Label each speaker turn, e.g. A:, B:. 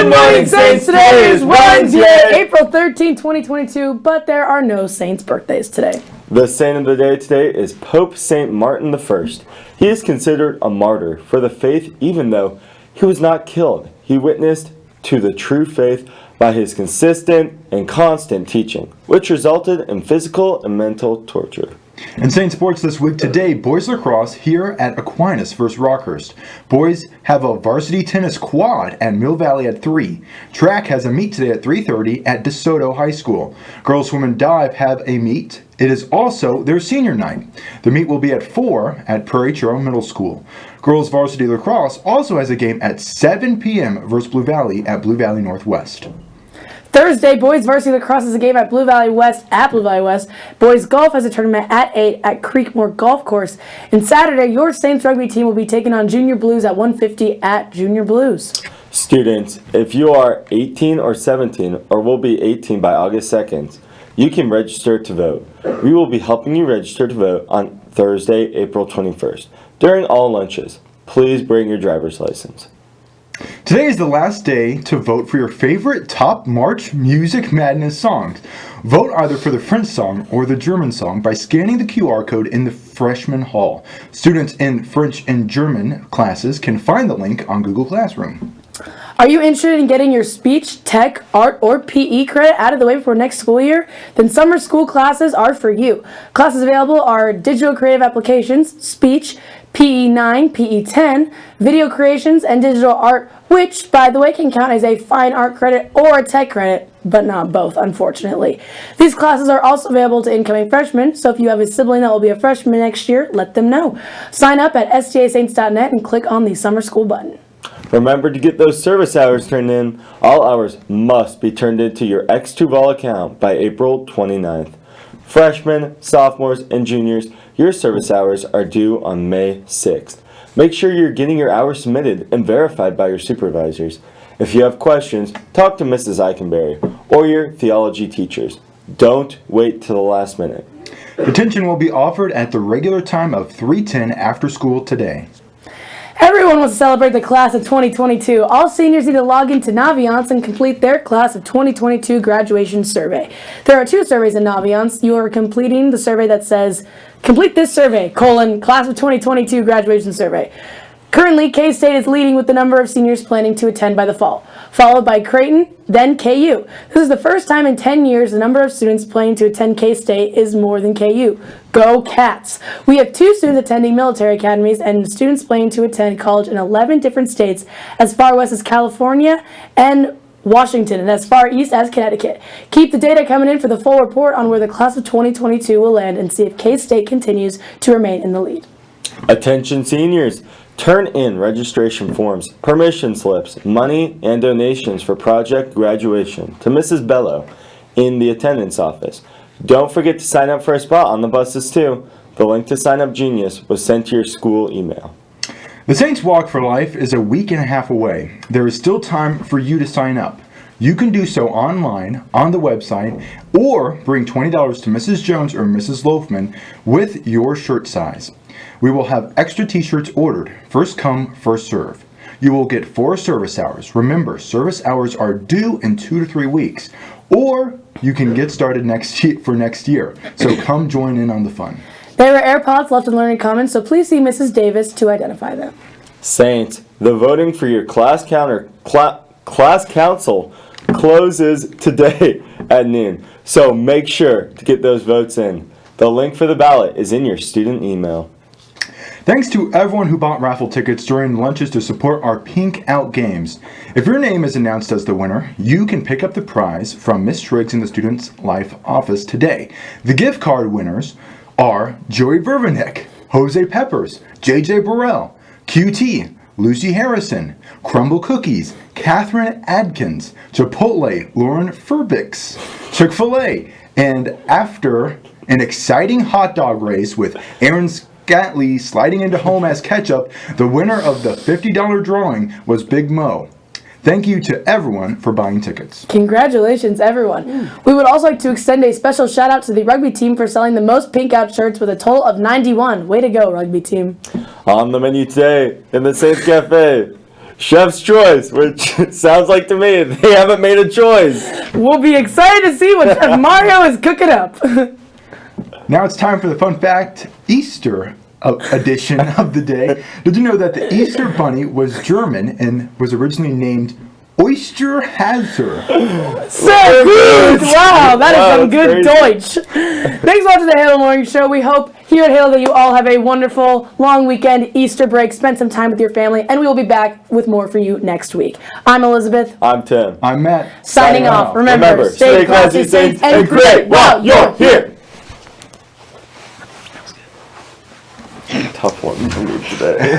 A: Good morning, Saints. Today is Wednesday,
B: April 13, 2022, but there are no Saints birthdays today.
A: The saint of the day today is Pope Saint Martin I. He is considered a martyr for the faith even though he was not killed. He witnessed to the true faith by his consistent and constant teaching, which resulted in physical and mental torture.
C: In Saint Sports this week today, boys lacrosse here at Aquinas vs. Rockhurst. Boys have a varsity tennis quad at Mill Valley at 3. Track has a meet today at 3.30 at DeSoto High School. Girls swim and dive have a meet. It is also their senior night. The meet will be at 4 at Prairie Trail Middle School. Girls varsity lacrosse also has a game at 7 p.m. versus Blue Valley at Blue Valley Northwest.
B: Thursday, boys varsity lacrosse is a game at Blue Valley West at Blue Valley West. Boys golf has a tournament at 8 at Creekmore Golf Course. And Saturday, your Saints rugby team will be taking on Junior Blues at 150 at Junior Blues.
A: Students, if you are 18 or 17 or will be 18 by August 2nd, you can register to vote. We will be helping you register to vote on Thursday, April 21st. During all lunches, please bring your driver's license.
C: Today is the last day to vote for your favorite top March Music Madness songs. Vote either for the French song or the German song by scanning the QR code in the freshman hall. Students in French and German classes can find the link on Google Classroom.
B: Are you interested in getting your speech, tech, art, or PE credit out of the way before next school year? Then summer school classes are for you. Classes available are digital creative applications, speech, PE9, PE10, video creations, and digital art, which, by the way, can count as a fine art credit or a tech credit, but not both, unfortunately. These classes are also available to incoming freshmen, so if you have a sibling that will be a freshman next year, let them know. Sign up at stasaints.net and click on the summer school button.
A: Remember to get those service hours turned in. All hours must be turned into your X2Vol account by April 29th. Freshmen, sophomores, and juniors, your service hours are due on May 6th. Make sure you're getting your hours submitted and verified by your supervisors. If you have questions, talk to Mrs. Eikenberry or your theology teachers. Don't wait till the last minute.
C: Detention will be offered at the regular time of 310 after school today.
B: Everyone wants to celebrate the class of 2022. All seniors need to log into Naviance and complete their class of 2022 graduation survey. There are two surveys in Naviance. You are completing the survey that says, complete this survey, colon, class of 2022 graduation survey. Currently, K-State is leading with the number of seniors planning to attend by the fall, followed by Creighton, then KU. This is the first time in 10 years the number of students planning to attend K-State is more than KU. Go Cats! We have two students attending military academies and students planning to attend college in 11 different states as far west as California and Washington and as far east as Connecticut. Keep the data coming in for the full report on where the class of 2022 will land and see if K-State continues to remain in the lead.
A: Attention seniors! Turn in registration forms, permission slips, money, and donations for project graduation to Mrs. Bello in the attendance office. Don't forget to sign up for a spot on the buses too. The link to Sign Up Genius was sent to your school email.
C: The Saints Walk for Life is a week and a half away. There is still time for you to sign up. You can do so online, on the website, or bring $20 to Mrs. Jones or Mrs. Loafman with your shirt size. We will have extra t-shirts ordered. First come, first serve. You will get four service hours. Remember, service hours are due in two to three weeks. Or you can get started next year, for next year. So come join in on the fun.
B: There were AirPods left in learning commons, so please see Mrs. Davis to identify them.
A: Saints, the voting for your class counter cla class council closes today at noon. So make sure to get those votes in. The link for the ballot is in your student email.
C: Thanks to everyone who bought raffle tickets during lunches to support our Pink Out games. If your name is announced as the winner, you can pick up the prize from Miss Triggs in the Student's Life office today. The gift card winners are Joey Vervinick, Jose Peppers, JJ Burrell, QT, Lucy Harrison, Crumble Cookies, Catherine Adkins, Chipotle, Lauren Furbix, Chick-fil-A, and after an exciting hot dog race with Aaron's Gatley sliding into home as ketchup, the winner of the $50 drawing was Big Mo. Thank you to everyone for buying tickets.
B: Congratulations, everyone. Hmm. We would also like to extend a special shout out to the rugby team for selling the most pink out shirts with a total of 91. Way to go, rugby team.
A: On the menu today in the Saints Cafe, Chef's choice, which sounds like to me they haven't made a choice.
B: We'll be excited to see what Chef Mario is cooking up.
C: Now it's time for the fun fact Easter uh, edition of the day. Did you know that the Easter Bunny was German and was originally named Osterhase?
B: So good! Wow, that is
A: Wow,
B: some good
A: crazy.
B: Deutsch. Thanks for watching the Halo Morning Show. We hope here at Halo that you all have a wonderful long weekend, Easter break, spend some time with your family, and we will be back with more for you next week. I'm Elizabeth,
A: I'm Tim.
C: I'm Matt.
B: signing off. Remember,
A: Remember,
B: stay classy, safe, and great while you're here.
A: Tough one for me today.